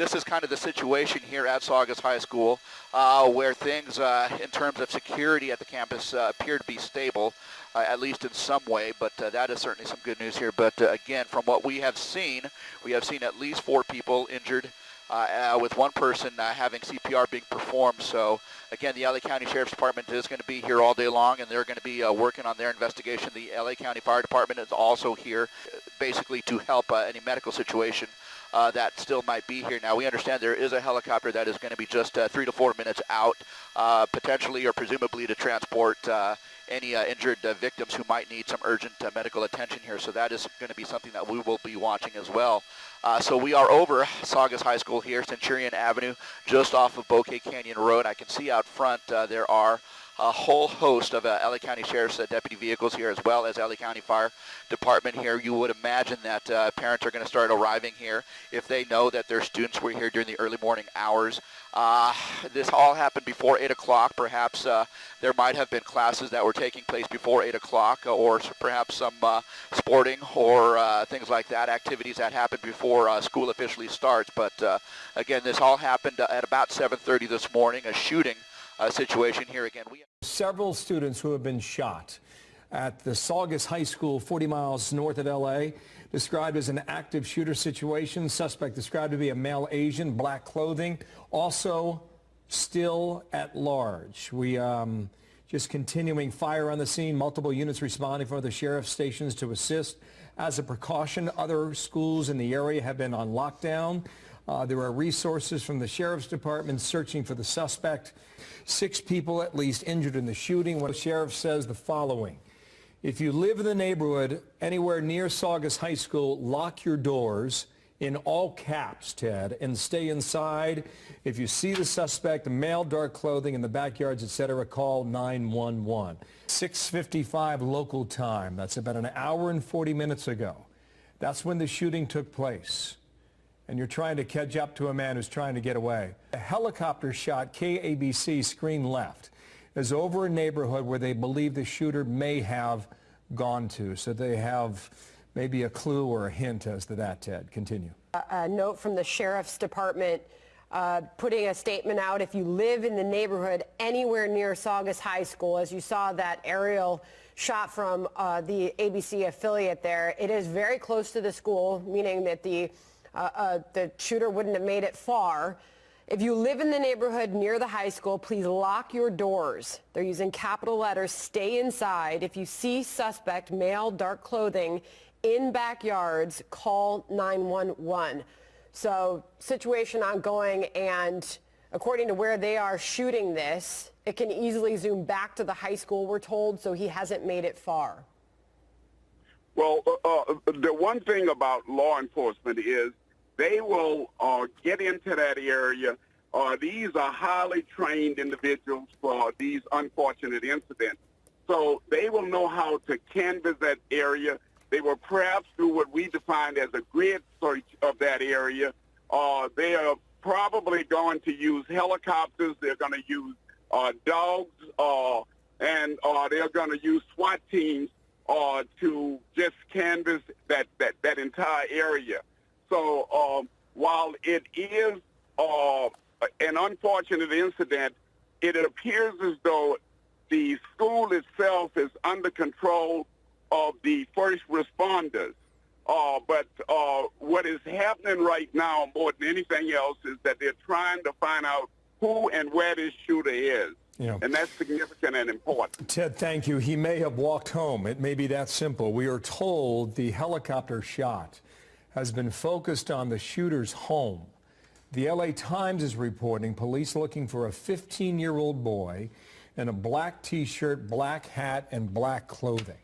this is kind of the situation here at Saugus High School, uh, where things uh, in terms of security at the campus uh, appear to be stable, uh, at least in some way. But uh, that is certainly some good news here. But uh, again, from what we have seen, we have seen at least four people injured. with one person having CPR being performed. So again, the LA County Sheriff's Department is going to be here all day long, and they're going to be working on their investigation. The LA County Fire Department is also here, basically to help any medical situation uh, that still might be here. Now, we understand there is a helicopter that is going to be just uh, three to four minutes out, uh, potentially or presumably to transport uh, any uh, injured uh, victims who might need some urgent medical attention here. So that is going to be something that we will be watching as well. so we are over Saugus High School here, Centurion Avenue, just off of Bouquet Canyon Road. I can see out front there are a whole host of uh, LA County Sheriff's uh, deputy vehicles here, as well as LA County Fire Department here. You would imagine that uh, parents are going to start arriving here if they know that their students were here during the early morning hours. Uh, this all happened before 8 o'clock. Perhaps uh, there might have been classes that were taking place before 8 o'clock, or perhaps some uh, sporting or things like that, activities that happened before school officially starts. But again, this all happened at about 7.30 this morning, a shooting situation here again. We Several students who have been shot at the Saugus High School 40 miles north of L.A. described as an active shooter situation. Suspect described to be a male Asian, black clothing, also still at large. We um, just continuing fire on the scene, multiple units responding from the sheriff's stations to assist. As a precaution, other schools in the area have been on lockdown. Uh, there are resources from the Sheriff's Department searching for the suspect. Six people at least injured in the shooting. The sheriff says the following. If you live in the neighborhood anywhere near Saugus High School, lock your doors in all caps, Ted, and stay inside. If you see the suspect, male dark clothing in the backyards, etc., call 911. 6.55 local time. That's about an hour and 40 minutes ago. That's when the shooting took place and you're trying to catch up to a man who's trying to get away. A helicopter shot KABC screen left is over a neighborhood where they believe the shooter may have gone to. So they have maybe a clue or a hint as to that, Ted. Continue. A, a note from the Sheriff's Department uh, putting a statement out. If you live in the neighborhood anywhere near Saugus High School, as you saw that aerial shot from uh, the ABC affiliate there, it is very close to the school, meaning that the uh, uh, the shooter wouldn't have made it far. If you live in the neighborhood near the high school, please lock your doors. They're using capital letters, stay inside. If you see suspect, male, dark clothing in backyards, call 911. So situation ongoing and according to where they are shooting this, it can easily zoom back to the high school, we're told, so he hasn't made it far. Well, uh, uh, the one thing about law enforcement is they will uh, get into that area. Uh, these are highly trained individuals for these unfortunate incidents. So they will know how to canvass that area. They will perhaps do what we define as a grid search of that area. Uh, they are probably going to use helicopters. They're going to use uh, dogs, uh, and uh, they're going to use SWAT teams uh, to just canvass that, that, that entire area. So um, while it is uh, an unfortunate incident, it appears as though the school itself is under control of the first responders. Uh, but uh, what is happening right now more than anything else is that they're trying to find out who and where this shooter is. Yeah. And that's significant and important. Ted, thank you. He may have walked home. It may be that simple. We are told the helicopter shot has been focused on the shooter's home. The LA Times is reporting police looking for a 15-year-old boy in a black t-shirt, black hat, and black clothing.